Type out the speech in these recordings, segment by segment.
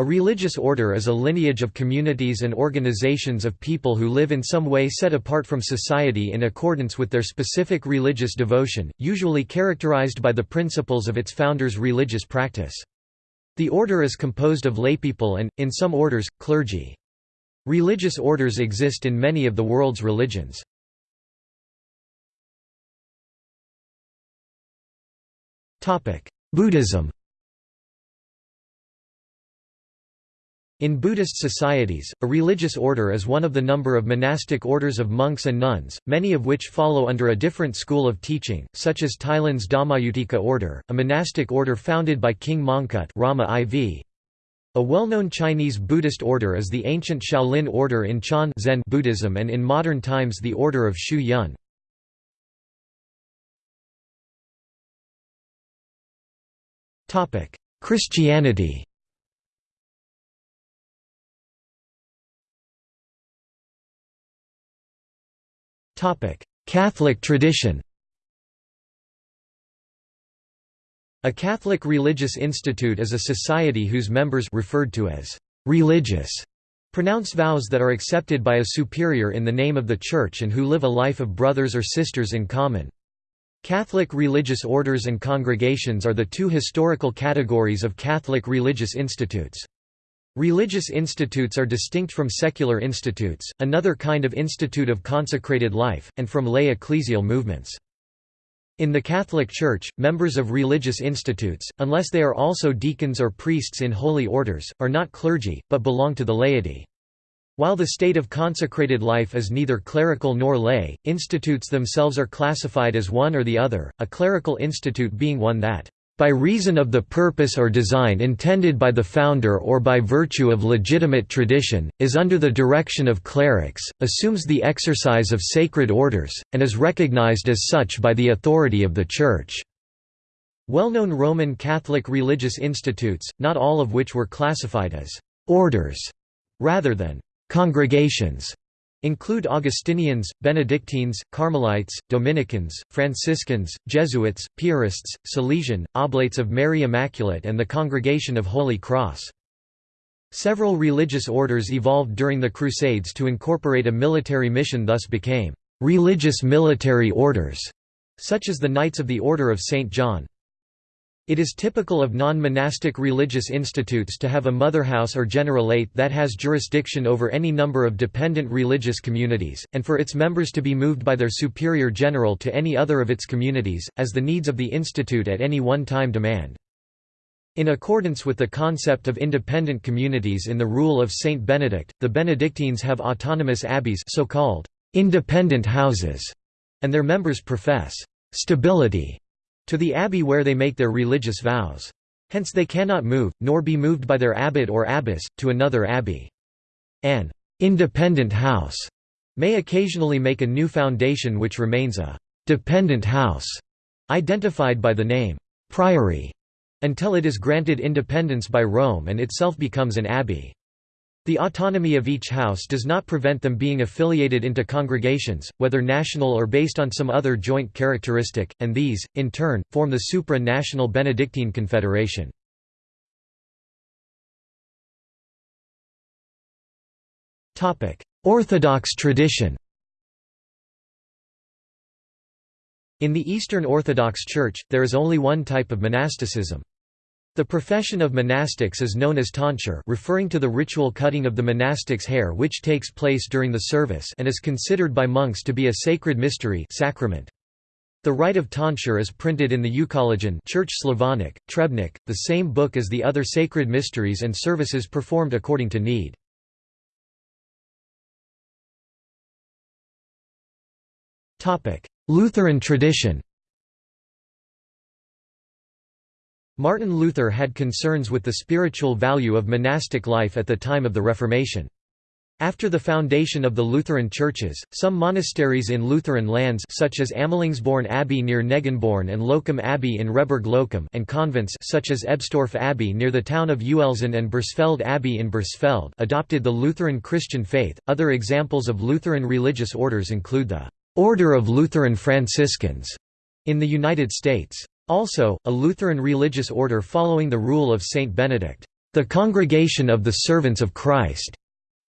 A religious order is a lineage of communities and organizations of people who live in some way set apart from society in accordance with their specific religious devotion, usually characterized by the principles of its founder's religious practice. The order is composed of laypeople and, in some orders, clergy. Religious orders exist in many of the world's religions. Buddhism In Buddhist societies, a religious order is one of the number of monastic orders of monks and nuns, many of which follow under a different school of teaching, such as Thailand's Dhammayutika order, a monastic order founded by King Mongkut Rama IV. A well-known Chinese Buddhist order is the ancient Shaolin order in Chan Zen Buddhism and in modern times the order of Xu Yun. Christianity Catholic tradition A Catholic religious institute is a society whose members referred to as religious pronounce vows that are accepted by a superior in the name of the Church and who live a life of brothers or sisters in common. Catholic religious orders and congregations are the two historical categories of Catholic religious institutes. Religious institutes are distinct from secular institutes, another kind of institute of consecrated life, and from lay ecclesial movements. In the Catholic Church, members of religious institutes, unless they are also deacons or priests in holy orders, are not clergy, but belong to the laity. While the state of consecrated life is neither clerical nor lay, institutes themselves are classified as one or the other, a clerical institute being one that by reason of the purpose or design intended by the founder or by virtue of legitimate tradition, is under the direction of clerics, assumes the exercise of sacred orders, and is recognized as such by the authority of the Church." Well-known Roman Catholic religious institutes, not all of which were classified as «orders» rather than «congregations», Include Augustinians, Benedictines, Carmelites, Dominicans, Franciscans, Jesuits, Piarists, Salesian, Oblates of Mary Immaculate and the Congregation of Holy Cross. Several religious orders evolved during the Crusades to incorporate a military mission thus became «religious military orders», such as the Knights of the Order of St. John. It is typical of non-monastic religious institutes to have a motherhouse or generalate that has jurisdiction over any number of dependent religious communities, and for its members to be moved by their superior general to any other of its communities, as the needs of the institute at any one time demand. In accordance with the concept of independent communities in the Rule of Saint Benedict, the Benedictines have autonomous abbeys so-called independent houses, and their members profess stability to the abbey where they make their religious vows. Hence they cannot move, nor be moved by their abbot or abbess, to another abbey. An independent house may occasionally make a new foundation which remains a dependent house, identified by the name priory, until it is granted independence by Rome and itself becomes an abbey. The autonomy of each house does not prevent them being affiliated into congregations, whether national or based on some other joint characteristic, and these, in turn, form the supra-national Benedictine Confederation. Orthodox tradition In the Eastern Orthodox Church, there is only one type of monasticism. The profession of monastics is known as tonsure referring to the ritual cutting of the monastic's hair which takes place during the service and is considered by monks to be a sacred mystery sacrament. The rite of tonsure is printed in the Euchologion Church Slavonic, Trebnik, the same book as the other sacred mysteries and services performed according to need. Lutheran tradition Martin Luther had concerns with the spiritual value of monastic life at the time of the Reformation. After the foundation of the Lutheran churches, some monasteries in Lutheran lands such as Amelungsborn Abbey near Negenborn and Loccum Abbey in Rehburg Loccum and convents such as Ebstorf Abbey near the town of Uelzen and Bursfeld Abbey in Bursfeld adopted the Lutheran Christian faith. Other examples of Lutheran religious orders include the Order of Lutheran Franciscans in the United States. Also, a Lutheran religious order following the rule of Saint Benedict. The Congregation of the Servants of Christ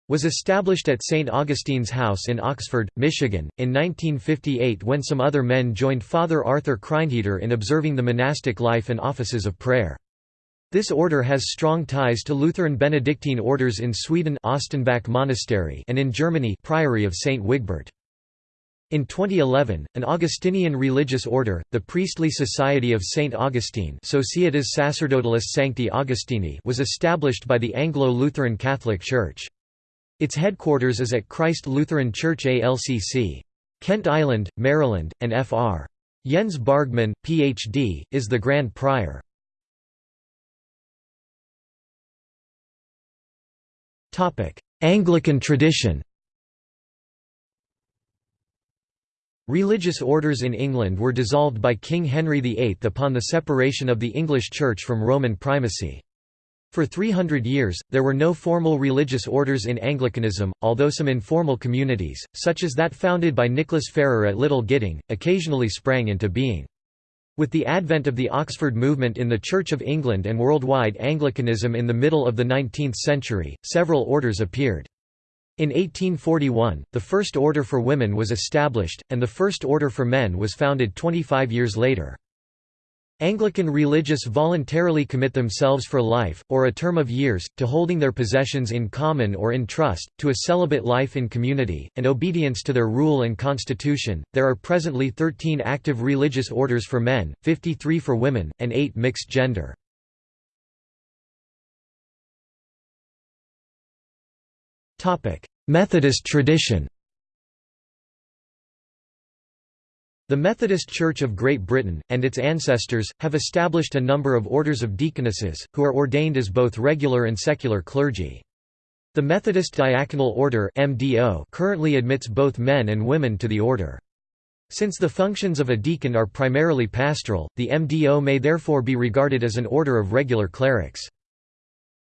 was established at St. Augustine's House in Oxford, Michigan, in 1958 when some other men joined Father Arthur Kreinheder in observing the monastic life and offices of prayer. This order has strong ties to Lutheran Benedictine orders in Sweden Östanbäck Monastery and in Germany Priory of St. Wigbert. In 2011, an Augustinian religious order, the Priestly Society of St. Augustine Societas Sacerdotalis Sancti Augustini was established by the Anglo-Lutheran Catholic Church. Its headquarters is at Christ Lutheran Church ALCC. Kent Island, Maryland, and Fr. Jens Bargmann, Ph.D., is the Grand Prior. Anglican tradition Religious orders in England were dissolved by King Henry VIII upon the separation of the English Church from Roman primacy. For 300 years, there were no formal religious orders in Anglicanism, although some informal communities, such as that founded by Nicholas Ferrar at Little Gidding, occasionally sprang into being. With the advent of the Oxford movement in the Church of England and worldwide Anglicanism in the middle of the 19th century, several orders appeared. In 1841, the First Order for Women was established, and the First Order for Men was founded 25 years later. Anglican religious voluntarily commit themselves for life, or a term of years, to holding their possessions in common or in trust, to a celibate life in community, and obedience to their rule and constitution. There are presently 13 active religious orders for men, 53 for women, and 8 mixed gender. Methodist tradition The Methodist Church of Great Britain, and its ancestors, have established a number of orders of deaconesses, who are ordained as both regular and secular clergy. The Methodist Diaconal Order MDO currently admits both men and women to the order. Since the functions of a deacon are primarily pastoral, the MDO may therefore be regarded as an order of regular clerics.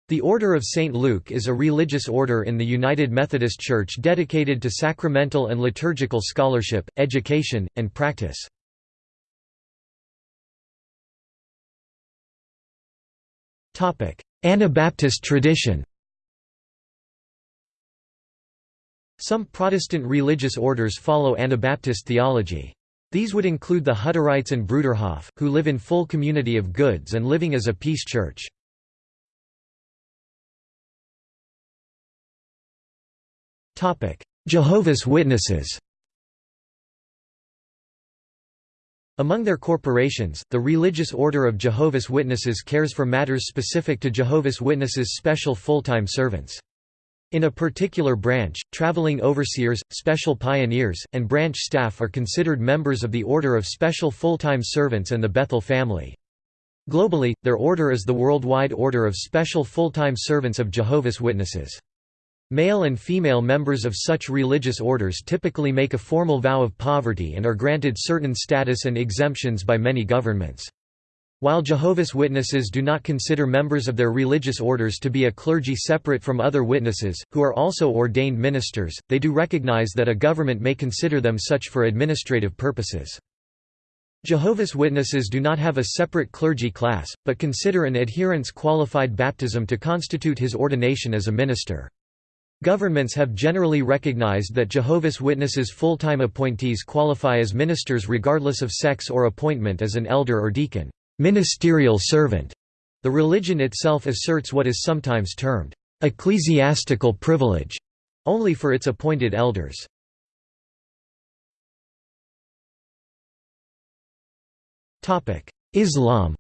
The Order of St. Luke is a religious order in the United Methodist Church dedicated to sacramental and liturgical scholarship, education, and practice. Anabaptist tradition Some Protestant religious orders follow Anabaptist theology. These would include the Hutterites and Bruderhof, who live in full community of goods and living as a peace church. Jehovah's Witnesses Among their corporations, the Religious Order of Jehovah's Witnesses cares for matters specific to Jehovah's Witnesses' special full-time servants. In a particular branch, traveling overseers, special pioneers, and branch staff are considered members of the Order of Special Full-Time Servants and the Bethel family. Globally, their order is the Worldwide Order of Special Full-Time Servants of Jehovah's Witnesses. Male and female members of such religious orders typically make a formal vow of poverty and are granted certain status and exemptions by many governments. While Jehovah's Witnesses do not consider members of their religious orders to be a clergy separate from other witnesses, who are also ordained ministers, they do recognize that a government may consider them such for administrative purposes. Jehovah's Witnesses do not have a separate clergy class, but consider an adherent's qualified baptism to constitute his ordination as a minister. Governments have generally recognized that Jehovah's Witnesses full-time appointees qualify as ministers regardless of sex or appointment as an elder or deacon ministerial servant". The religion itself asserts what is sometimes termed, "...ecclesiastical privilege", only for its appointed elders. Islam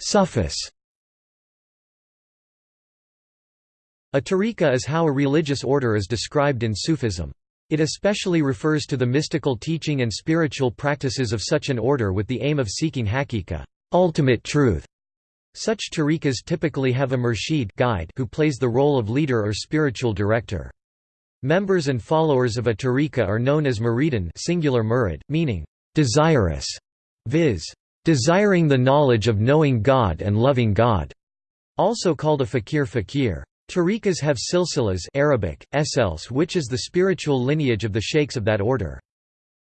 Sufis A tariqa is how a religious order is described in Sufism. It especially refers to the mystical teaching and spiritual practices of such an order with the aim of seeking haqiqa ultimate truth". Such tariqas typically have a murshid guide who plays the role of leader or spiritual director. Members and followers of a tariqa are known as muridan singular murid, meaning, desirous, viz desiring the knowledge of knowing God and loving God, also called a fakir fakir. Tariqas have silsilas Arabic, esels which is the spiritual lineage of the sheikhs of that order.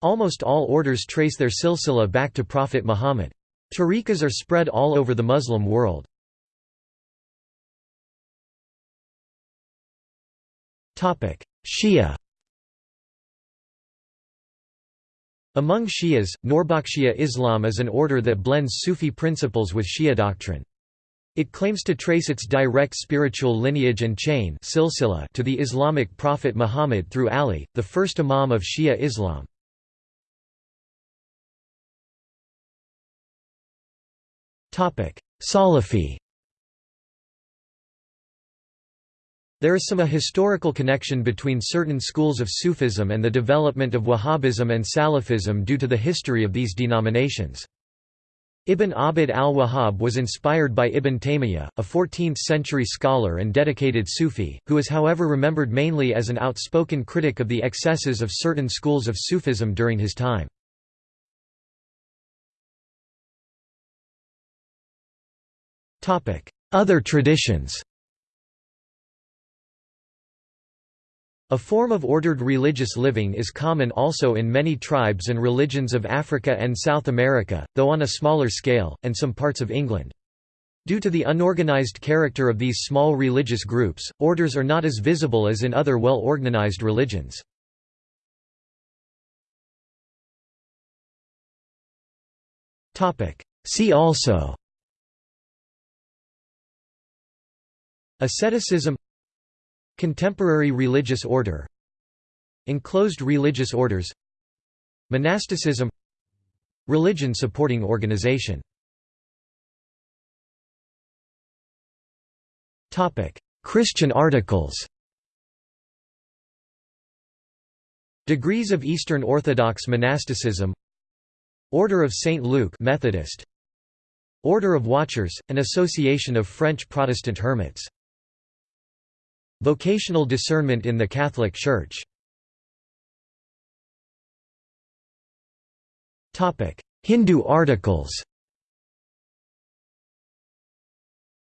Almost all orders trace their silsila back to Prophet Muhammad. Tariqas are spread all over the Muslim world. Shia Among Shias, Nourbakhshia Islam is an order that blends Sufi principles with Shia doctrine. It claims to trace its direct spiritual lineage and chain to the Islamic prophet Muhammad through Ali, the first imam of Shia Islam. Salafi There is some a historical connection between certain schools of Sufism and the development of Wahhabism and Salafism due to the history of these denominations. Ibn Abd al-Wahhab was inspired by Ibn Taymiyyah, a 14th-century scholar and dedicated Sufi, who is however remembered mainly as an outspoken critic of the excesses of certain schools of Sufism during his time. Other traditions A form of ordered religious living is common also in many tribes and religions of Africa and South America, though on a smaller scale, and some parts of England. Due to the unorganized character of these small religious groups, orders are not as visible as in other well-organized religions. See also Asceticism Contemporary religious order Enclosed religious orders Monasticism Religion supporting organization Christian articles Degrees of Eastern Orthodox monasticism Order of St. Luke Methodist Order of Watchers, an association of French Protestant hermits. Vocational discernment in the Catholic Church. Topic Hindu articles.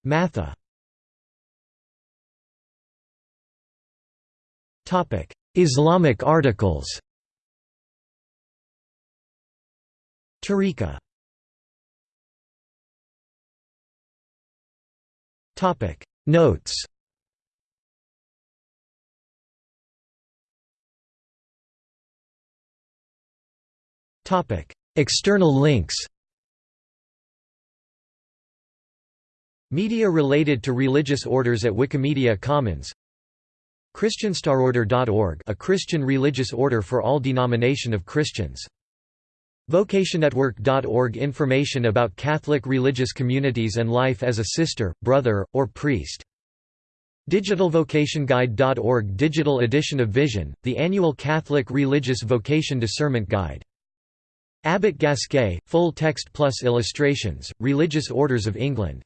Matha. Islamic articles. Tariqa Notes External links Media related to religious orders at Wikimedia Commons Christianstarorder.org a Christian religious order for all denomination of Christians. VocationNetwork.org information about Catholic religious communities and life as a sister, brother, or priest. DigitalVocationGuide.org Digital edition of Vision, the annual Catholic Religious Vocation Discernment Guide. Abbot Gasquet, full text plus illustrations, Religious Orders of England